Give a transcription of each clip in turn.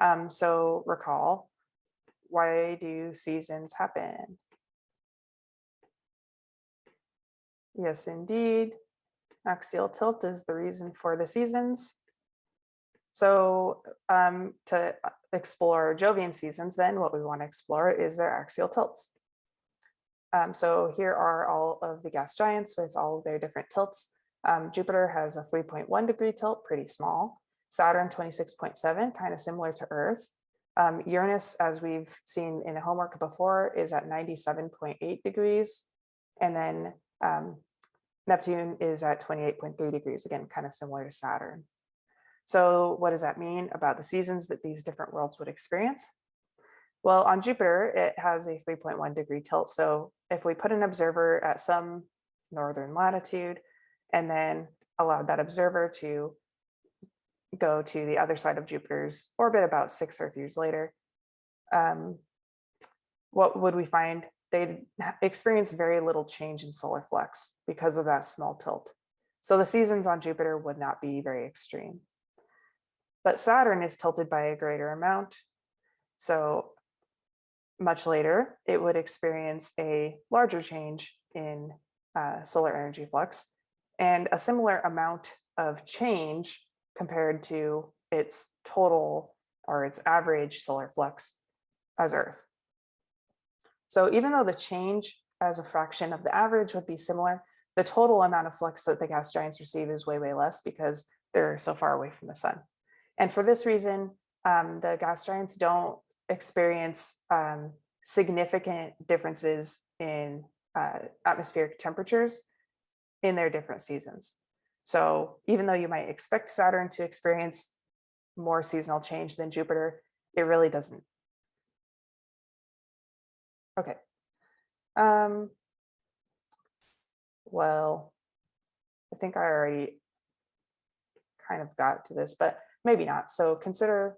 Um, so recall, why do seasons happen? Yes, indeed. Axial tilt is the reason for the seasons. So um, to explore Jovian seasons, then what we want to explore is their axial tilts. Um, so here are all of the gas giants with all their different tilts. Um, Jupiter has a 3.1 degree tilt, pretty small. Saturn 26.7, kind of similar to Earth. Um, Uranus, as we've seen in the homework before, is at 97.8 degrees. And then um, Neptune is at 28.3 degrees, again, kind of similar to Saturn. So what does that mean about the seasons that these different worlds would experience? Well, on Jupiter, it has a 3.1 degree tilt. So if we put an observer at some northern latitude and then allowed that observer to go to the other side of Jupiter's orbit about six Earth years later, um, what would we find? They'd experience very little change in solar flux because of that small tilt. So the seasons on Jupiter would not be very extreme. But Saturn is tilted by a greater amount. So much later, it would experience a larger change in uh, solar energy flux and a similar amount of change compared to its total or its average solar flux as Earth. So even though the change as a fraction of the average would be similar, the total amount of flux that the gas giants receive is way, way less because they're so far away from the sun. And for this reason, um, the gas giants don't experience um, significant differences in uh, atmospheric temperatures in their different seasons. So even though you might expect Saturn to experience more seasonal change than Jupiter, it really doesn't. Okay. Um, well, I think I already kind of got to this, but maybe not. So consider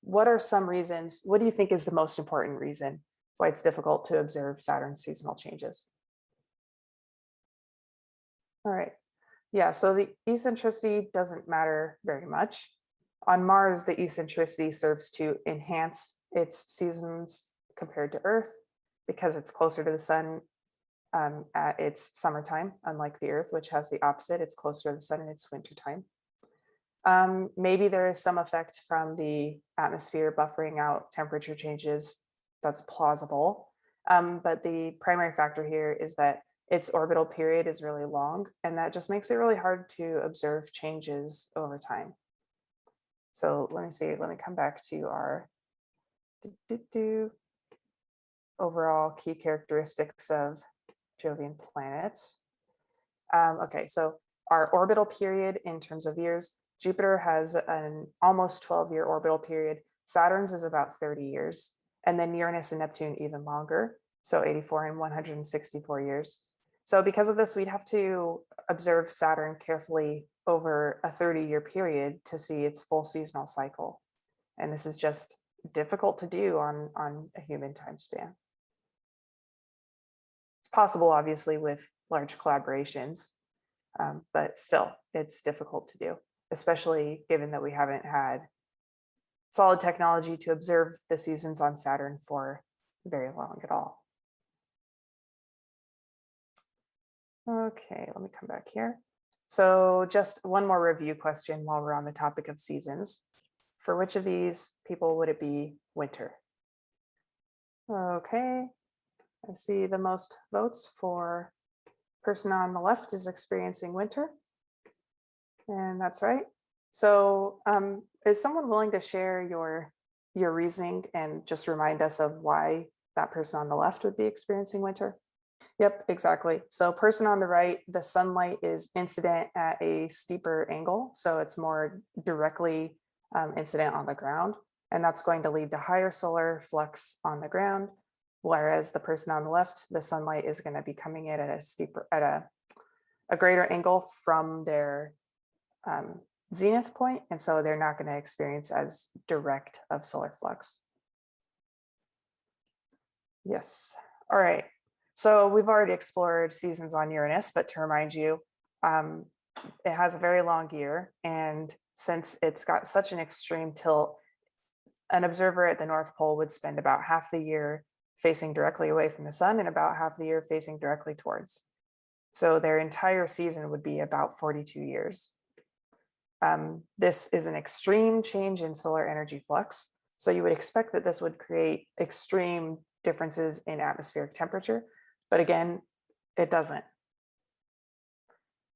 what are some reasons, what do you think is the most important reason why it's difficult to observe Saturn's seasonal changes? All right. Yeah, so the eccentricity doesn't matter very much. On Mars, the eccentricity serves to enhance its seasons compared to Earth because it's closer to the sun um, at its summertime, unlike the Earth, which has the opposite. It's closer to the sun in its wintertime. Um, maybe there is some effect from the atmosphere buffering out temperature changes. That's plausible. Um, but the primary factor here is that its orbital period is really long, and that just makes it really hard to observe changes over time. So let me see, let me come back to our do, do, do, overall key characteristics of Jovian planets. Um, okay, so our orbital period in terms of years, Jupiter has an almost 12 year orbital period. Saturn's is about 30 years, and then Uranus and Neptune even longer. So 84 and 164 years. So because of this, we'd have to observe Saturn carefully over a 30 year period to see its full seasonal cycle. And this is just difficult to do on, on a human time span. It's possible, obviously, with large collaborations, um, but still, it's difficult to do especially given that we haven't had solid technology to observe the seasons on Saturn for very long at all. Okay, let me come back here. So just one more review question while we're on the topic of seasons. For which of these people would it be winter? Okay, I see the most votes for person on the left is experiencing winter. And that's right. So um, is someone willing to share your your reasoning and just remind us of why that person on the left would be experiencing winter? Yep, exactly. So person on the right, the sunlight is incident at a steeper angle. So it's more directly um, incident on the ground. And that's going to lead to higher solar flux on the ground. Whereas the person on the left, the sunlight is going to be coming in at a steeper, at a, a greater angle from their um, zenith point, and so they're not going to experience as direct of solar flux. Yes. All right. So we've already explored seasons on Uranus, but to remind you, um, it has a very long year. And since it's got such an extreme tilt, an observer at the North Pole would spend about half the year facing directly away from the sun and about half the year facing directly towards. So their entire season would be about 42 years. Um, this is an extreme change in solar energy flux. So you would expect that this would create extreme differences in atmospheric temperature, but again, it doesn't.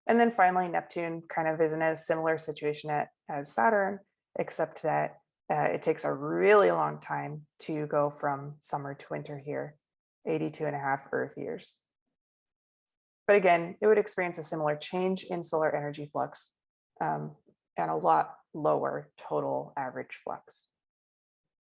And then finally, Neptune kind of is in a similar situation as Saturn, except that uh, it takes a really long time to go from summer to winter here, 82 and a half Earth years. But again, it would experience a similar change in solar energy flux um, and a lot lower total average flux.